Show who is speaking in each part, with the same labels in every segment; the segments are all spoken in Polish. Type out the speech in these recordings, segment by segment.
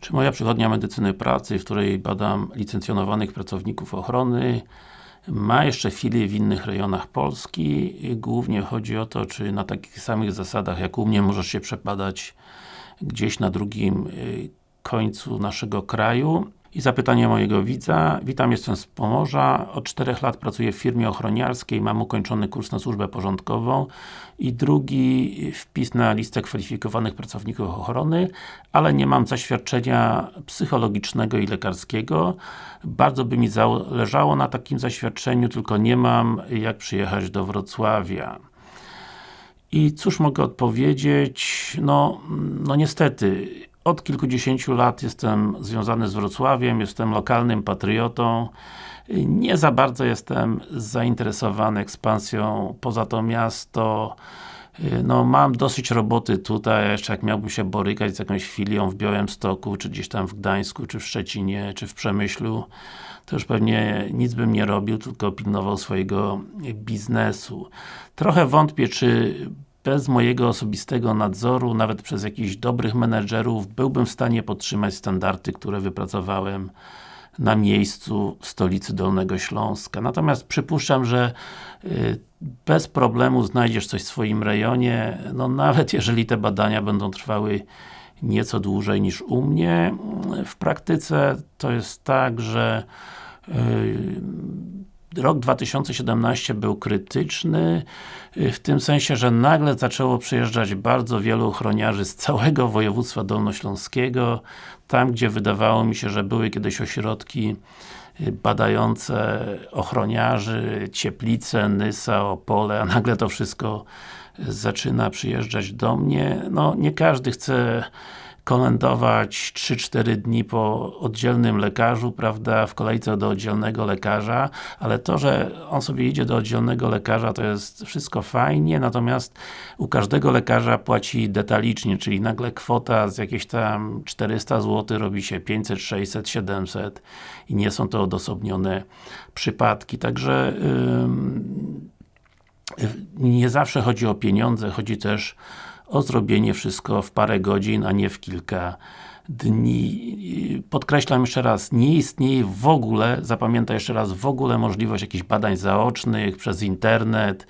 Speaker 1: Czy moja przychodnia medycyny pracy, w której badam licencjonowanych pracowników ochrony ma jeszcze filie w innych rejonach Polski? Głównie chodzi o to, czy na takich samych zasadach jak u mnie możesz się przepadać gdzieś na drugim y, końcu naszego kraju i zapytanie mojego widza. Witam, jestem z Pomorza. Od 4 lat pracuję w firmie ochroniarskiej, mam ukończony kurs na służbę porządkową i drugi wpis na listę kwalifikowanych pracowników ochrony, ale nie mam zaświadczenia psychologicznego i lekarskiego. Bardzo by mi zależało na takim zaświadczeniu, tylko nie mam jak przyjechać do Wrocławia. I cóż mogę odpowiedzieć? No, no niestety, od kilkudziesięciu lat jestem związany z Wrocławiem, jestem lokalnym patriotą. Nie za bardzo jestem zainteresowany ekspansją poza to miasto. No, mam dosyć roboty tutaj, jeszcze jak miałbym się borykać z jakąś filią w Białymstoku, czy gdzieś tam w Gdańsku, czy w Szczecinie, czy w Przemyślu, to już pewnie nic bym nie robił, tylko pilnował swojego biznesu. Trochę wątpię, czy bez mojego osobistego nadzoru, nawet przez jakichś dobrych menedżerów, byłbym w stanie podtrzymać standardy, które wypracowałem na miejscu w stolicy Dolnego Śląska. Natomiast przypuszczam, że y, bez problemu znajdziesz coś w swoim rejonie, no nawet jeżeli te badania będą trwały nieco dłużej niż u mnie. W praktyce to jest tak, że y, rok 2017 był krytyczny, y, w tym sensie, że nagle zaczęło przyjeżdżać bardzo wielu ochroniarzy z całego województwa dolnośląskiego, tam gdzie wydawało mi się, że były kiedyś ośrodki y, badające ochroniarzy, Cieplice, Nysa, Opole, a nagle to wszystko zaczyna przyjeżdżać do mnie. No, nie każdy chce kolędować 3-4 dni po oddzielnym lekarzu, prawda, w kolejce do oddzielnego lekarza, ale to, że on sobie idzie do oddzielnego lekarza, to jest wszystko fajnie, natomiast u każdego lekarza płaci detalicznie, czyli nagle kwota z jakieś tam 400 zł robi się 500, 600, 700 i nie są to odosobnione przypadki, także yy, nie zawsze chodzi o pieniądze, chodzi też o zrobienie wszystko w parę godzin, a nie w kilka dni. Podkreślam jeszcze raz, nie istnieje w ogóle, zapamiętaj jeszcze raz, w ogóle możliwość jakichś badań zaocznych przez internet,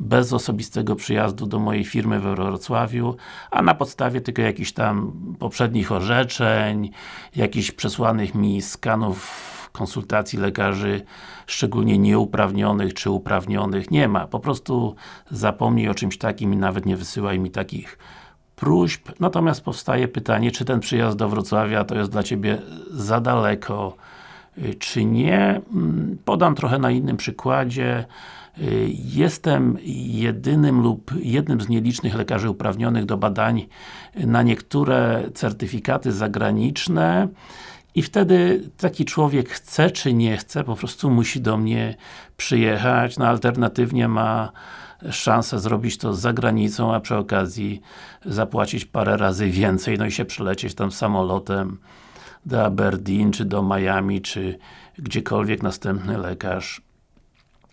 Speaker 1: bez osobistego przyjazdu do mojej firmy we Wrocławiu, a na podstawie tylko jakichś tam poprzednich orzeczeń, jakichś przesłanych mi skanów konsultacji lekarzy, szczególnie nieuprawnionych czy uprawnionych, nie ma. Po prostu zapomnij o czymś takim i nawet nie wysyłaj mi takich próśb. Natomiast powstaje pytanie, czy ten przyjazd do Wrocławia to jest dla Ciebie za daleko, y, czy nie. Mm, podam trochę na innym przykładzie. Y, jestem jedynym lub jednym z nielicznych lekarzy uprawnionych do badań na niektóre certyfikaty zagraniczne i wtedy taki człowiek chce czy nie chce, po prostu musi do mnie przyjechać, no alternatywnie ma szansę zrobić to za granicą, a przy okazji zapłacić parę razy więcej, no i się przelecieć tam samolotem do Aberdeen, czy do Miami, czy gdziekolwiek następny lekarz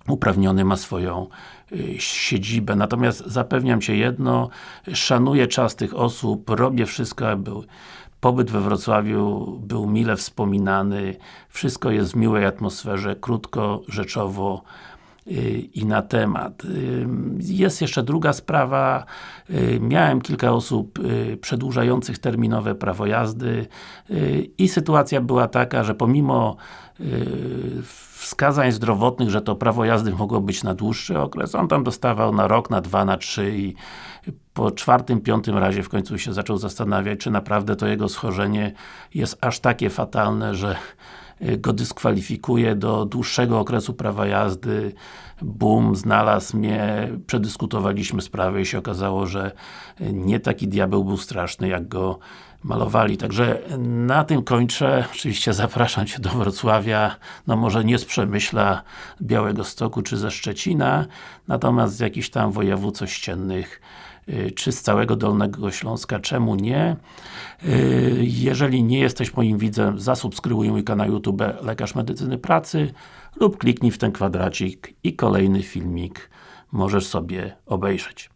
Speaker 1: uprawniony ma swoją y, siedzibę. Natomiast zapewniam Cię jedno, szanuję czas tych osób, robię wszystko, aby Pobyt we Wrocławiu był mile wspominany, wszystko jest w miłej atmosferze, krótko, rzeczowo i na temat. Y, jest jeszcze druga sprawa, y, miałem kilka osób przedłużających terminowe prawo jazdy i sytuacja była taka, że pomimo wskazań zdrowotnych, że to prawo jazdy mogło być na dłuższy okres, on tam dostawał na rok, na dwa, na trzy i po czwartym, piątym razie w końcu się zaczął zastanawiać, czy naprawdę to jego schorzenie jest aż takie fatalne, że y, go dyskwalifikuje do dłuższego okresu prawa jazdy. Bum, znalazł mnie, przedyskutowaliśmy sprawę i się okazało, że nie taki diabeł był straszny, jak go malowali. Także na tym kończę. Oczywiście zapraszam Cię do Wrocławia, no może nie z Przemyśla, Białego Stoku czy ze Szczecina, natomiast z jakichś tam województw ościennych y, czy z całego Dolnego Śląska, czemu nie? Y, jeżeli nie jesteś moim widzem, zasubskrybuj mój kanał YouTube Lekarz Medycyny Pracy lub kliknij w ten kwadracik i kolejny filmik możesz sobie obejrzeć.